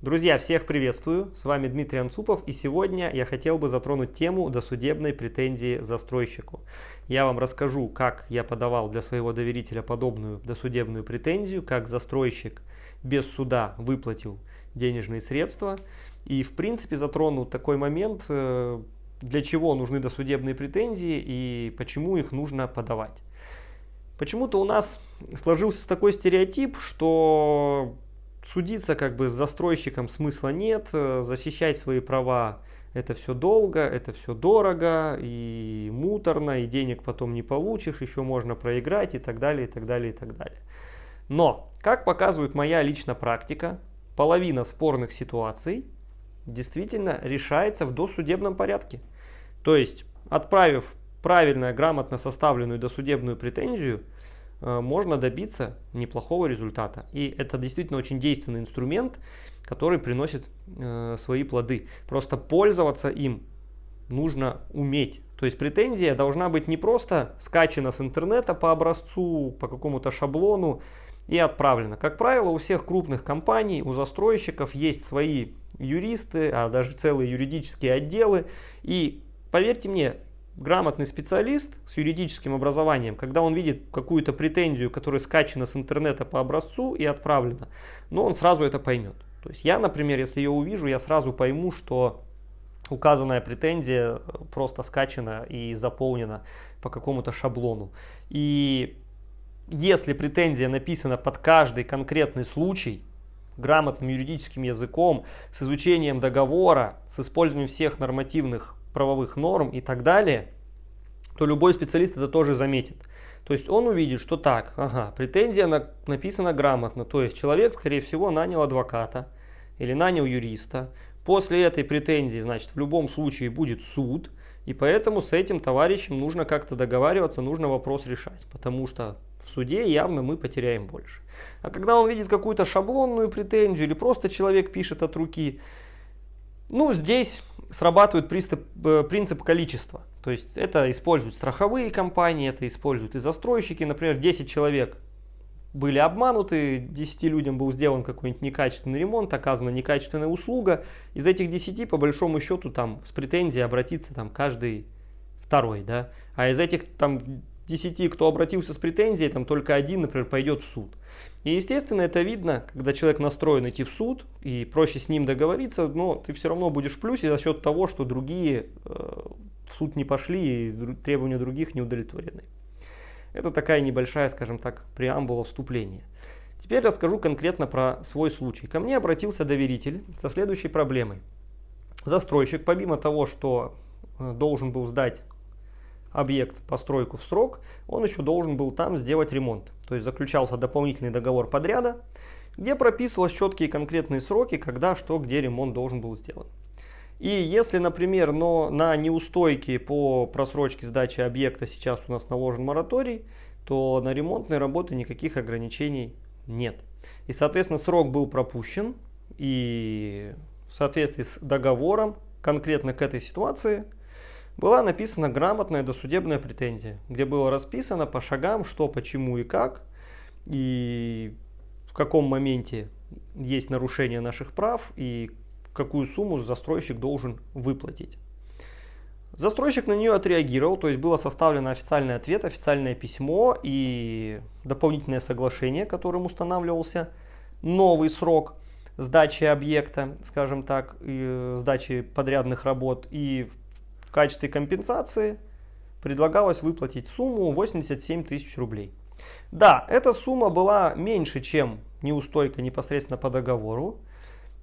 Друзья, всех приветствую, с вами Дмитрий Анцупов и сегодня я хотел бы затронуть тему досудебной претензии застройщику. Я вам расскажу, как я подавал для своего доверителя подобную досудебную претензию, как застройщик без суда выплатил денежные средства и в принципе затрону такой момент, э, для чего нужны досудебные претензии и почему их нужно подавать. Почему-то у нас сложился такой стереотип, что судиться как бы с застройщиком смысла нет, э, защищать свои права это все долго, это все дорого и муторно, и денег потом не получишь, еще можно проиграть и так далее, и так далее, и так далее. Но, как показывает моя личная практика, половина спорных ситуаций действительно решается в досудебном порядке. То есть, отправив правильно, грамотно составленную досудебную претензию, можно добиться неплохого результата. И это действительно очень действенный инструмент, который приносит э, свои плоды. Просто пользоваться им нужно уметь. То есть претензия должна быть не просто скачана с интернета по образцу, по какому-то шаблону и отправлена. Как правило, у всех крупных компаний, у застройщиков есть свои юристы, а даже целые юридические отделы. И поверьте мне, грамотный специалист с юридическим образованием, когда он видит какую-то претензию, которая скачана с интернета по образцу и отправлена, но он сразу это поймет. То есть я, например, если ее увижу, я сразу пойму, что указанная претензия просто скачана и заполнена по какому-то шаблону. И если претензия написана под каждый конкретный случай, грамотным юридическим языком, с изучением договора, с использованием всех нормативных правовых норм и так далее, то любой специалист это тоже заметит. То есть он увидит, что так, ага, претензия на, написана грамотно, то есть человек, скорее всего, нанял адвоката или нанял юриста. После этой претензии, значит, в любом случае будет суд, и поэтому с этим товарищем нужно как-то договариваться, нужно вопрос решать, потому что в суде явно мы потеряем больше. А когда он видит какую-то шаблонную претензию или просто человек пишет от руки, ну, здесь срабатывает принцип, э, принцип количества. То есть это используют страховые компании, это используют и застройщики. Например, 10 человек были обмануты, 10 людям был сделан какой-нибудь некачественный ремонт, оказана некачественная услуга. Из этих 10, по большому счету, там с претензией обратиться там каждый второй. Да? А из этих там 10, кто обратился с претензией, там только один, например, пойдет в суд. И естественно это видно, когда человек настроен идти в суд и проще с ним договориться, но ты все равно будешь в плюсе за счет того, что другие э, в суд не пошли и требования других не удовлетворены. Это такая небольшая, скажем так, преамбула вступления. Теперь расскажу конкретно про свой случай. Ко мне обратился доверитель со следующей проблемой. Застройщик, помимо того, что э, должен был сдать объект, постройку в срок, он еще должен был там сделать ремонт. То есть заключался дополнительный договор подряда, где прописывалось четкие конкретные сроки, когда, что, где ремонт должен был сделан. И если, например, но на неустойки по просрочке сдачи объекта сейчас у нас наложен мораторий, то на ремонтные работы никаких ограничений нет. И, соответственно, срок был пропущен, и в соответствии с договором конкретно к этой ситуации была написана грамотная досудебная претензия, где было расписано по шагам, что, почему и как, и в каком моменте есть нарушение наших прав, и какую сумму застройщик должен выплатить. Застройщик на нее отреагировал, то есть было составлено официальный ответ, официальное письмо и дополнительное соглашение, которым устанавливался новый срок сдачи объекта, скажем так, и сдачи подрядных работ. И в качестве компенсации предлагалось выплатить сумму 87 тысяч рублей. Да, эта сумма была меньше, чем неустойка непосредственно по договору,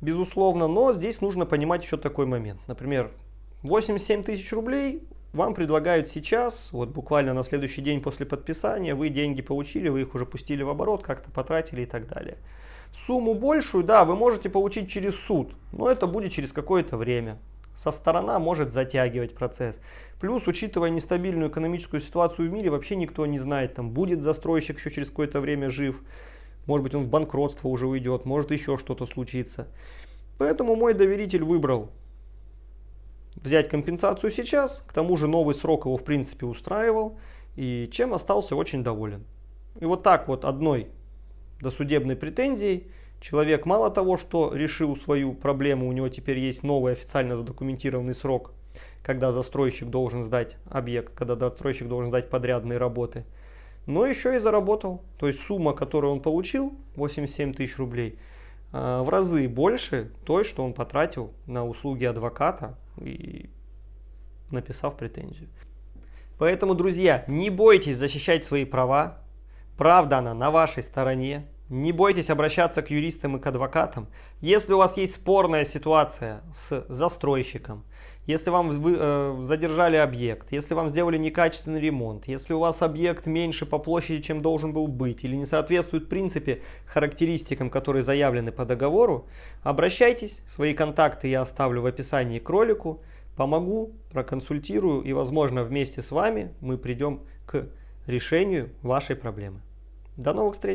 безусловно, но здесь нужно понимать еще такой момент. Например, 87 тысяч рублей вам предлагают сейчас, вот буквально на следующий день после подписания, вы деньги получили, вы их уже пустили в оборот, как-то потратили и так далее. Сумму большую, да, вы можете получить через суд, но это будет через какое-то время. Со сторона может затягивать процесс. Плюс, учитывая нестабильную экономическую ситуацию в мире, вообще никто не знает, там будет застройщик еще через какое-то время жив, может быть он в банкротство уже уйдет, может еще что-то случится. Поэтому мой доверитель выбрал взять компенсацию сейчас, к тому же новый срок его в принципе устраивал, и чем остался очень доволен. И вот так вот одной досудебной претензией Человек мало того, что решил свою проблему, у него теперь есть новый официально задокументированный срок, когда застройщик должен сдать объект, когда застройщик должен сдать подрядные работы, но еще и заработал. То есть сумма, которую он получил, 87 тысяч рублей, э, в разы больше той, что он потратил на услуги адвоката и написав претензию. Поэтому, друзья, не бойтесь защищать свои права. Правда она на вашей стороне. Не бойтесь обращаться к юристам и к адвокатам. Если у вас есть спорная ситуация с застройщиком, если вам вы, э, задержали объект, если вам сделали некачественный ремонт, если у вас объект меньше по площади, чем должен был быть, или не соответствует принципе характеристикам, которые заявлены по договору, обращайтесь. Свои контакты я оставлю в описании к ролику. Помогу, проконсультирую и, возможно, вместе с вами мы придем к решению вашей проблемы. До новых встреч!